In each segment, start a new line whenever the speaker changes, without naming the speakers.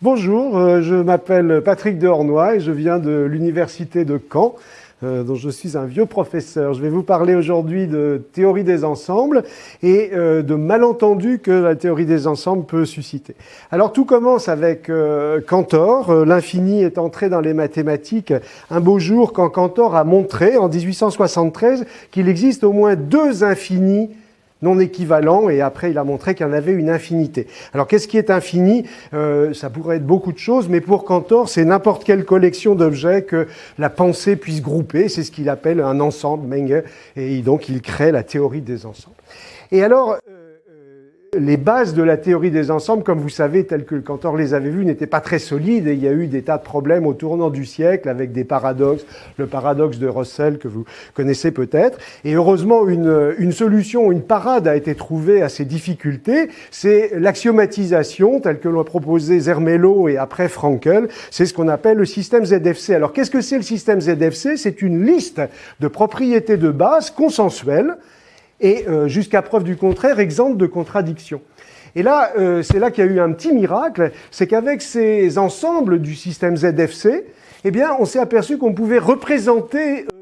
Bonjour, euh, je m'appelle Patrick Dehornois et je viens de l'université de Caen, euh, dont je suis un vieux professeur. Je vais vous parler aujourd'hui de théorie des ensembles et euh, de malentendus que la théorie des ensembles peut susciter. Alors tout commence avec Cantor. L'infini est entré dans les mathématiques un beau jour quand Cantor a montré en 1873 qu'il existe au moins deux infinis non équivalent, et après il a montré qu'il y en avait une infinité. Alors qu'est-ce qui est infini? Euh, Ça pourrait être beaucoup de choses, mais pour Cantor, c'est n'importe quelle collection d'objets que la pensée puisse grouper, c'est ce qu'il appelle un ensemble, Menger, et donc il crée la théorie des ensembles. Et alors, les bases de la théorie des ensembles, comme vous savez, telles que Cantor les avait vues, n'étaient pas très solides et il y a eu des tas de problèmes au tournant du siècle avec des paradoxes, le paradoxe de Russell que vous connaissez peut-être. Et heureusement, une, une, solution, une parade a été trouvée à ces difficultés, c'est l'axiomatisation telle que l'ont proposé Zermelo et après Frankel, c'est ce qu'on appelle le système ZFC. Alors qu'est-ce que c'est le système ZFC C'est une liste de propriétés de base consensuelles et euh, jusqu'à preuve du contraire, exempte de contradiction. Et là, euh, c'est là qu'il y a eu un petit miracle, c'est qu'avec ces ensembles du système ZFC, eh bien, on s'est aperçu qu'on pouvait représenter euh,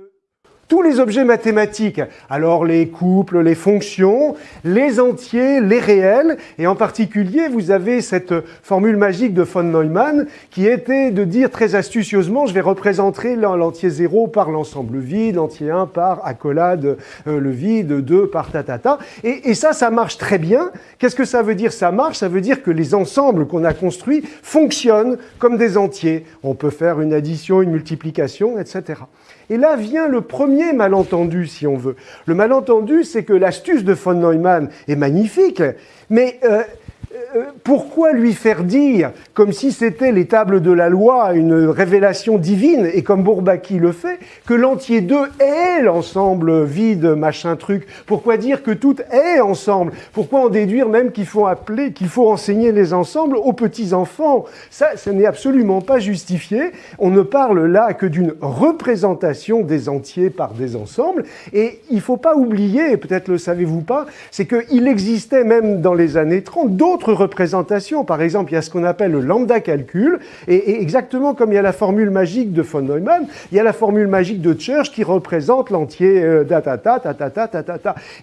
tous les objets mathématiques, alors les couples, les fonctions, les entiers, les réels, et en particulier, vous avez cette formule magique de von Neumann qui était de dire très astucieusement, je vais représenter l'entier 0 par l'ensemble vide, l'entier 1 par accolade euh, le vide, 2 par tatata, et, et ça, ça marche très bien. Qu'est-ce que ça veut dire ça marche? Ça veut dire que les ensembles qu'on a construits fonctionnent comme des entiers. On peut faire une addition, une multiplication, etc. Et là vient le premier malentendu, si on veut. Le malentendu, c'est que l'astuce de von Neumann est magnifique, mais euh, pourquoi lui faire dire, comme si c'était les tables de la loi, une révélation divine, et comme Bourbaki le fait, que l'entier 2 est l'ensemble vide, machin truc? Pourquoi dire que tout est ensemble? Pourquoi en déduire même qu'il faut appeler, qu'il faut enseigner les ensembles aux petits-enfants? Ça, ce n'est absolument pas justifié. On ne parle là que d'une représentation des entiers par des ensembles, et il ne faut pas oublier, peut-être le savez-vous pas, c'est qu'il existait même dans les années 30 d'autres représentations. Par exemple, il y a ce qu'on appelle le lambda calcul, et, exactement comme il y a la formule magique de von Neumann, il y a la formule magique de Church qui représente l'entier.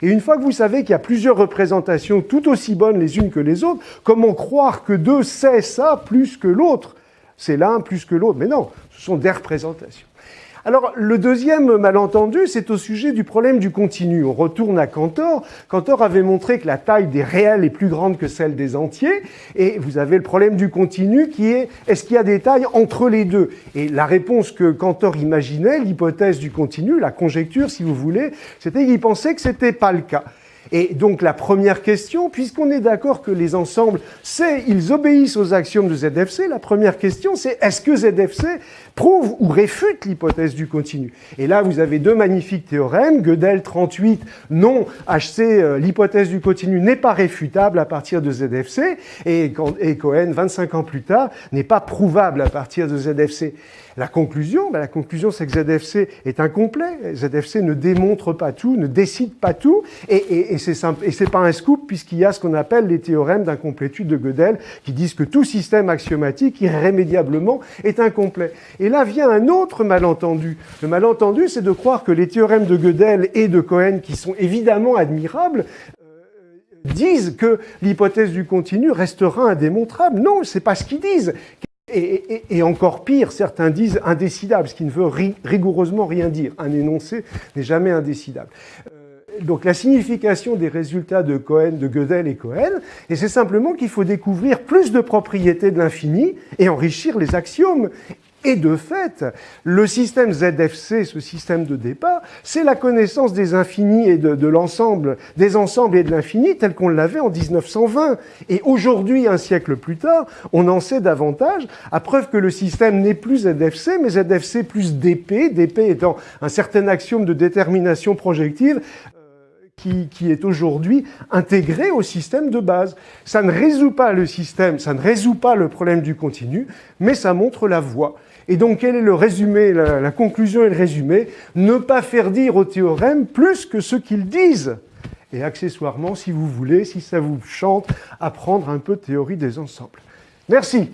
Et une fois que vous savez qu'il y a plusieurs représentations tout aussi bonnes les unes que les autres, comment croire que deux c'est ça plus que l'autre? C'est l'un plus que l'autre. Mais non, ce sont des représentations. Alors, le deuxième malentendu, c'est au sujet du problème du continu. On retourne à Cantor. Cantor avait montré que la taille des réels est plus grande que celle des entiers. Et vous avez le problème du continu qui est, est-ce qu'il y a des tailles entre les deux? Et la réponse que Cantor imaginait, l'hypothèse du continu, la conjecture, si vous voulez, c'était qu'il pensait que c'était pas le cas. Et donc la première question, puisqu'on est d'accord que les ensembles, c'est, ils obéissent aux axiomes de ZFC, la première question c'est est-ce que ZFC prouve ou réfute l'hypothèse du continu? Et là, vous avez deux magnifiques théorèmes. Gödel 38, non, HC, euh, l'hypothèse du continu n'est pas réfutable à partir de ZFC, et, Cohen, 25 ans plus tard, n'est pas prouvable à partir de ZFC. La conclusion, ben la conclusion, c'est que ZFC est incomplet. ZFC ne démontre pas tout, ne décide pas tout, et, et c'est pas un scoop puisqu'il y a ce qu'on appelle les théorèmes d'incomplétude de Gödel qui disent que tout système axiomatique irrémédiablement est incomplet. Et là vient un autre malentendu. Le malentendu, c'est de croire que les théorèmes de Gödel et de Cohen, qui sont évidemment admirables, euh, disent que l'hypothèse du continu restera indémontrable. Non, c'est pas ce qu'ils disent. Et, encore pire, certains disent indécidable, ce qui ne veut rigoureusement rien dire. Un énoncé n'est jamais indécidable. Donc la signification des résultats de Cohen, de Gödel et Cohen, et c'est simplement qu'il faut découvrir plus de propriétés de l'infini et enrichir les axiomes. Et de fait, le système ZFC, ce système de départ, c'est la connaissance des infinis et de, l'ensemble, des ensembles et de l'infini tel qu'on l'avait en 1920. Et aujourd'hui, un siècle plus tard, on en sait davantage, à preuve que le système n'est plus ZFC, mais ZFC plus DP, DP étant un certain axiome de détermination projective, qui, est aujourd'hui intégré au système de base. Ça ne résout pas le système, ça ne résout pas le problème du continu, mais ça montre la voie. Et donc, quel est le résumé, la, conclusion et le résumé? Ne pas faire dire au théorème plus que ce qu'ils disent. Et accessoirement, si vous voulez, si ça vous chante, apprendre un peu de théorie des ensembles. Merci.